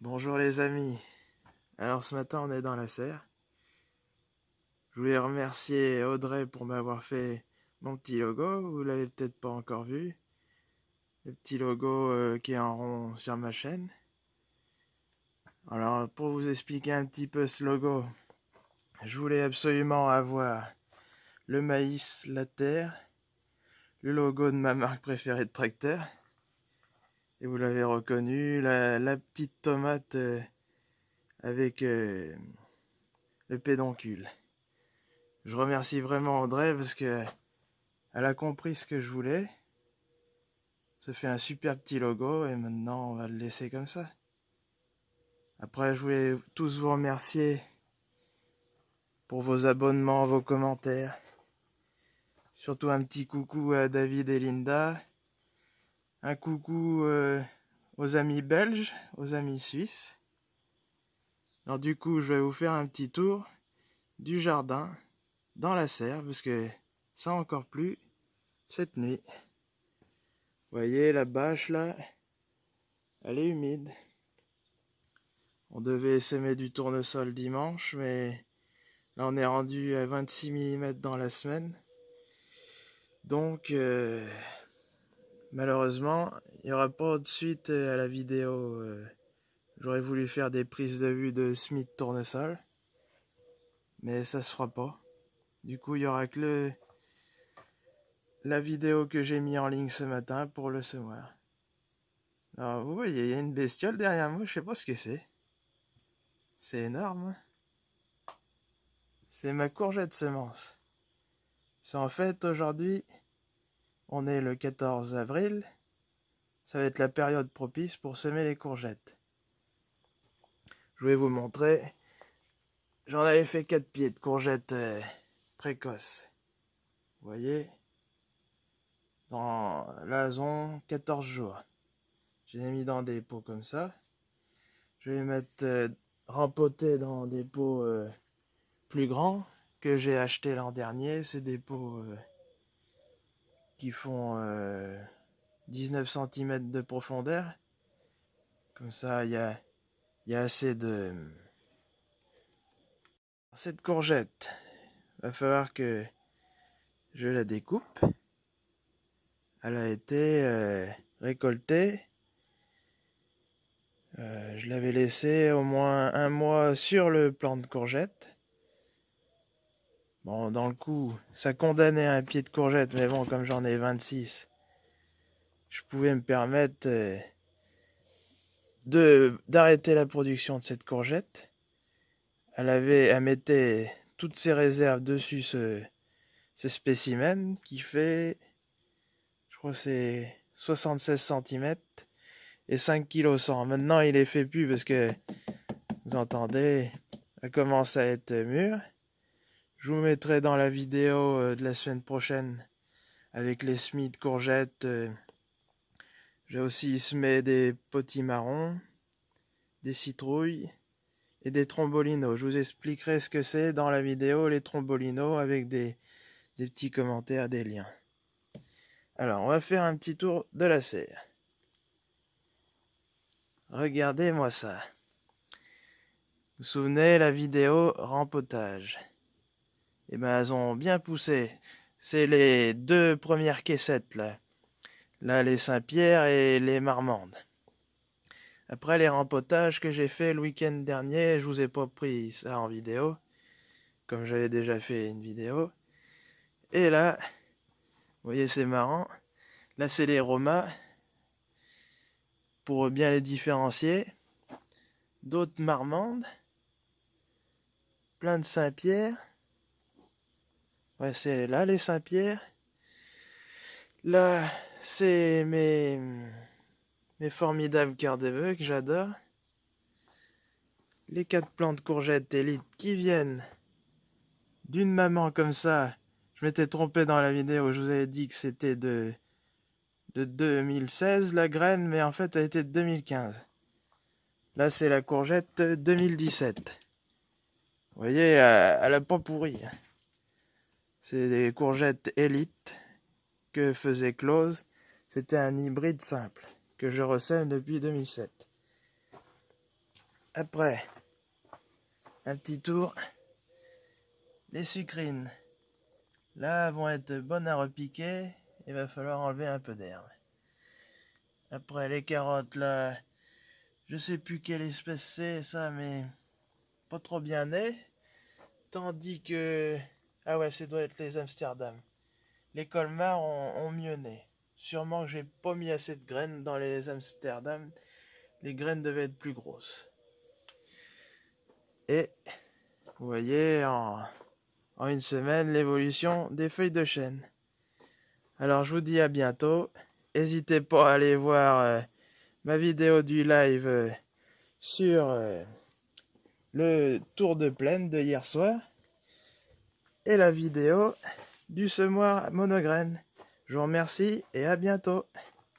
Bonjour les amis. Alors ce matin on est dans la serre. Je voulais remercier Audrey pour m'avoir fait mon petit logo. Vous l'avez peut-être pas encore vu. Le petit logo euh, qui est en rond sur ma chaîne. Alors pour vous expliquer un petit peu ce logo, je voulais absolument avoir le maïs, la terre, le logo de ma marque préférée de tracteur et vous l'avez reconnu, la, petite tomate euh, avec euh, le pédoncule. Je remercie vraiment Audrey parce que elle a compris ce que je voulais. Ça fait un super petit logo et maintenant on va le laisser comme ça. Après, je voulais tous vous remercier pour vos abonnements, vos commentaires. Surtout un petit coucou à David et Linda un coucou euh, aux amis belges, aux amis suisses. Alors du coup, je vais vous faire un petit tour du jardin dans la serre, parce que ça encore plus cette nuit. Vous voyez la bâche là, elle est humide. On devait semer du tournesol dimanche, mais là on est rendu à 26 mm dans la semaine. Donc, euh, Malheureusement, il n'y aura pas de suite euh, à la vidéo. Euh. J'aurais voulu faire des prises de vue de Smith Tournesol. Mais ça se fera pas. Du coup, il y aura que la vidéo que j'ai mis en ligne ce matin pour le semoir. Alors, vous voyez, il y a une bestiole derrière moi, je sais pas ce que c'est. C'est énorme. Hein. C'est ma courgette semence. C'est en fait aujourd'hui on est le 14 avril. Ça va être la période propice pour semer les courgettes. Je vais vous montrer. J'en avais fait 4 pieds de courgettes euh, précoces. Vous voyez? Dans la zone 14 jours. Je les mis dans des pots comme ça. Je vais les mettre euh, dans des pots euh, plus grands que j'ai acheté l'an dernier. C'est des pots qui font 19 euh, cm de profondeur. Comme ça, il y a, assez de... Cette courgette, va falloir que je la découpe. Elle a été euh, récoltée. Euh, je l'avais laissée au moins un mois sur le plan de courgette. Dans le coup, ça condamnait un pied de courgette, mais bon, comme j'en ai 26, je pouvais me permettre euh, de d'arrêter la production de cette courgette. Elle avait, elle mettait toutes ses réserves dessus ce, ce spécimen qui fait, je crois c'est 76 cm et 5 kg 100. Maintenant, il est fait plus parce que, vous entendez, elle commence à être mûre. Je vous mettrai dans la vidéo euh, de la semaine prochaine avec les semis de courgettes. Euh, j'ai aussi semé des potimarrons, des citrouilles et des trombolinos. Je vous expliquerai ce que c'est dans la vidéo, les trombolinos, avec des, des petits commentaires, des liens. Alors, on va faire un petit tour de la serre. Regardez-moi ça. Vous vous souvenez la vidéo rempotage eh ben, elles ont bien poussé. C'est les deux premières caissettes, là. Là, les Saint-Pierre et les Marmandes. Après les rempotages que j'ai fait le week-end dernier, je vous ai pas pris ça en vidéo, comme j'avais déjà fait une vidéo. Et là, vous voyez, c'est marrant. Là, c'est les Romas, pour bien les différencier. D'autres Marmandes, plein de Saint-Pierre. Ouais, c'est là les Saint-Pierre. Là, c'est mes, mes formidables cœurs de que j'adore. Les quatre plantes courgettes élites qui viennent d'une maman comme ça. Je m'étais trompé dans la vidéo, je vous avais dit que c'était de, de 2016 la graine, mais en fait elle était de 2015. Là c'est la courgette 2017. Vous voyez, elle a pas pourri. C'est des courgettes élites que faisait Close. C'était un hybride simple que je ressème depuis 2007. Après, un petit tour. Les sucrines, là, vont être bonnes à repiquer. Il va falloir enlever un peu d'herbe. Après, les carottes, là, je sais plus quelle espèce c'est, ça, mais pas trop bien né. Tandis que... Ah ouais, ça doit être les Amsterdam. Les Colmar ont, mieux. Sûrement que j'ai pas mis assez de graines dans les Amsterdam. Les graines devaient être plus grosses. Et vous voyez en, en une semaine l'évolution des feuilles de chêne. Alors je vous dis à bientôt. N'hésitez pas à aller voir euh, ma vidéo du live euh, sur euh, le tour de plaine de hier soir et la vidéo du semoir monograine. Je vous remercie et à bientôt.